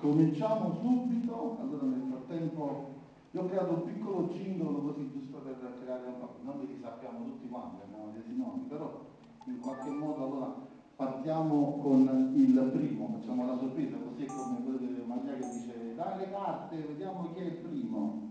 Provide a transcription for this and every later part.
Cominciamo subito, allora nel frattempo io ho creato un piccolo cingolo così giusto per creare un po', non li sappiamo tutti quanti, abbiamo dei nomi, però in qualche modo allora partiamo con il primo, facciamo la sorpresa, così è come Maria che dice dai le carte, vediamo chi è il primo.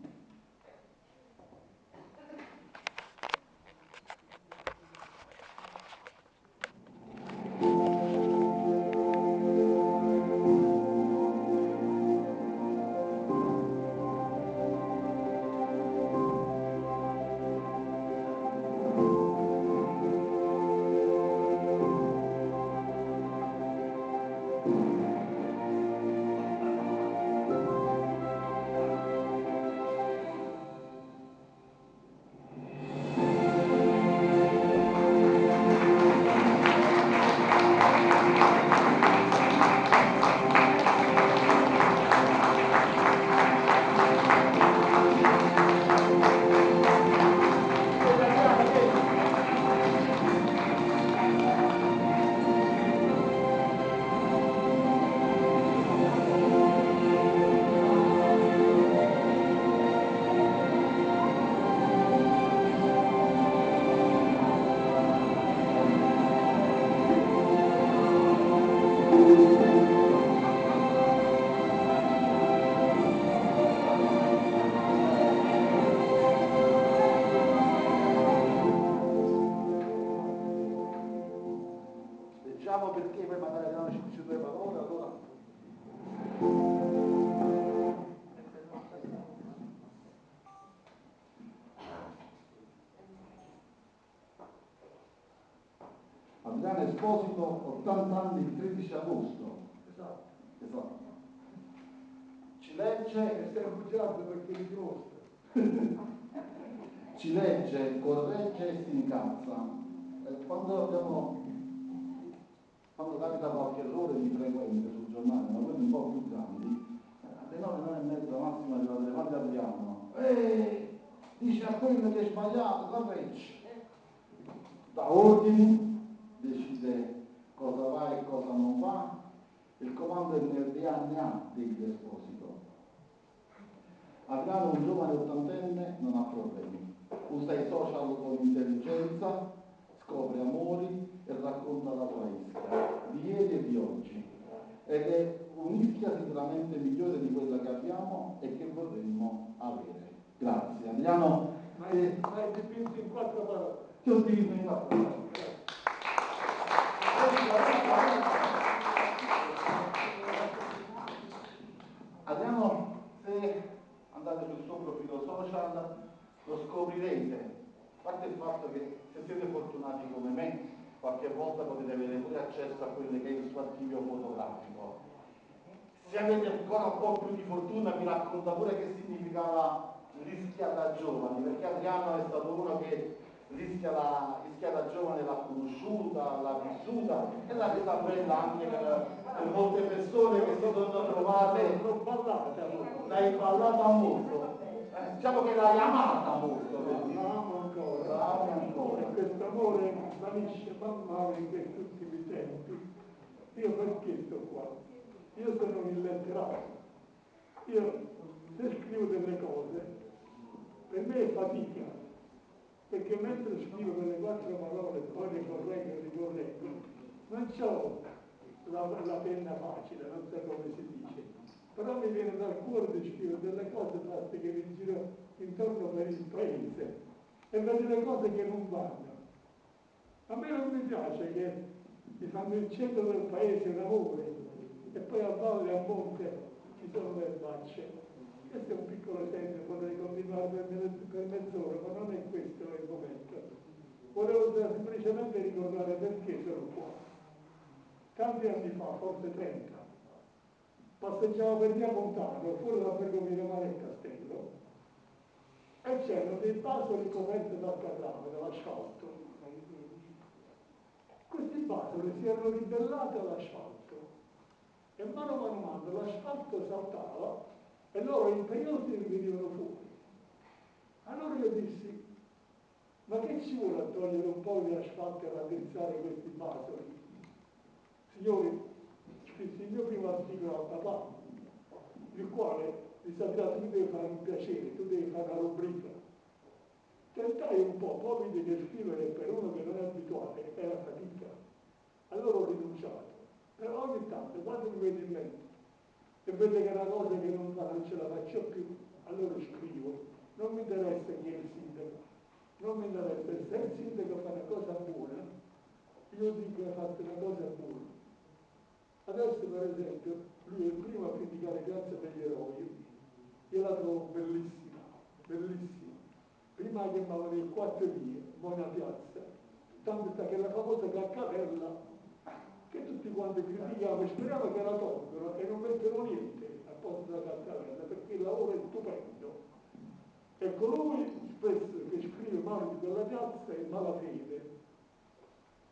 Leggiamo perché poi magari Esposito, 80 anni, il 13 agosto. Esatto. Esatto. Ci legge... E stiamo bugiando perché mi costa. Ci legge, corregge e si incazza. Eh, quando abbiamo... Quando capita qualche errore di frequente sul giornale, ma quelli un po' più grandi, alle 9, 9 e mezza massima arrivate, quando arriviamo? Ehi, dice a quello che è sbagliato, corregge. Da ordini, decide cosa va e cosa non va, è nel DNA degli Esposito. Adriano, un giovane ottantenne, non ha problemi. Usa i social con intelligenza, scopre amori e racconta la sua ischia, di ieri e di oggi. Ed è un'ischia sicuramente migliore di quella che abbiamo e che vorremmo avere. Grazie. Adriano. Ma hai, ma hai dipinto in quattro parole. Ti ho dipinto in quattro parole. Adriano, se andate sul suo profilo social lo scoprirete. A parte il fatto che se siete fortunati come me, qualche volta potete avere pure accesso a quello che è il suo archivio fotografico. Se avete ancora un po' più di fortuna vi racconta pure che significava rischia da giovani, perché Adriano è stato uno che rischia la, rischia la giovane l'ha conosciuta, l'ha vissuta e l'ha resa bella anche per, per, molte persone che si sono trovate l'hai ballata molto eh, diciamo che l'hai amata molto la amo ancora la amo ancora. e questo amore svanisce man mano in questi ultimi tempi. Io perché sto qua? io sono un illetterato io se scrivo delle cose per me è fatica perché mentre scrivo quelle quattro parole, poi le correggo e le correggo, non ho la, la, penna facile, non so come si dice, però mi viene dal cuore di scrivere delle cose fatte che mi giro intorno per il paese e vedo le cose che non vanno. A me non mi piace che mi fanno il centro del paese l'amore e poi a valle a monte ci sono le facce questo è un piccolo esempio, potrei continuare per mezz'ora, ma non è questo il momento. Volevo semplicemente ricordare perché sono qua. Tanti anni fa, forse 30, passeggiavo per via Montano, fuori dalla ferrovia Mare e Castello, e c'erano dei basoli coperti dal cadavere, dall'asfalto. Questi basoli si erano ribellati all'asfalto e mano a mano l'asfalto saltava e loro imperiosi venivano fuori. Allora io dissi, ma che ci vuole a togliere un po' di asfalto e raddrizzare questi basoli? Signori, scrissi il mio primo articolo a papà, il quale mi sapeva tu devi fare un piacere, tu devi fare una rubrica. Tentai un po', poi vidi che scrivere per uno che non è abituato era fatica. Allora ho rinunciato. Però ogni tanto, quando mi vedo in mente e vedo che è una cosa che non, non ce la faccio più, allora scrivo. Non mi interessa chi è il sindaco, non mi interessa. Se il sindaco fa una cosa buona, io dico che ha fatto una cosa buona. Adesso per esempio lui è il primo a criticare Grazia degli eroi, io la trovo bellissima, bellissima. Prima chiamavano il quattro vie, buona piazza, tanto che la famosa caccarella che tutti quanti critichiamo e speriamo che la tolgono e non mettono niente a posto della caccarella perché il lavoro è stupendo. E colui spesso che scrive male di quella piazza è malafede.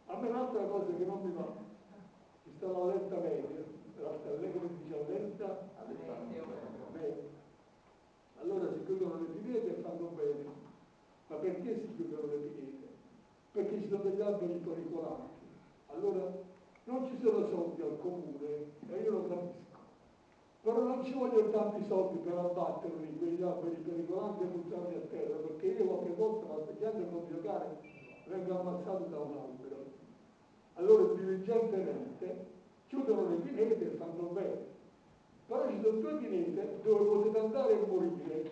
A me un'altra cosa che non mi va, ci sta la letta media, la la letta media. Allora si chiudono le pinete e fanno bene. Ma perché si chiudono le pinete? Perché ci sono degli alberi pericolanti. Allora non ci sono soldi al comune e io lo capisco. Però non ci vogliono tanti soldi per abbatterli quegli alberi pericolanti e buttarli a terra, perché io qualche volta passeggiando con mio cane vengo ammazzato da un albero. Allora diligentemente chiudono le pinete e fanno bene. Due pinete dove potete andare e morire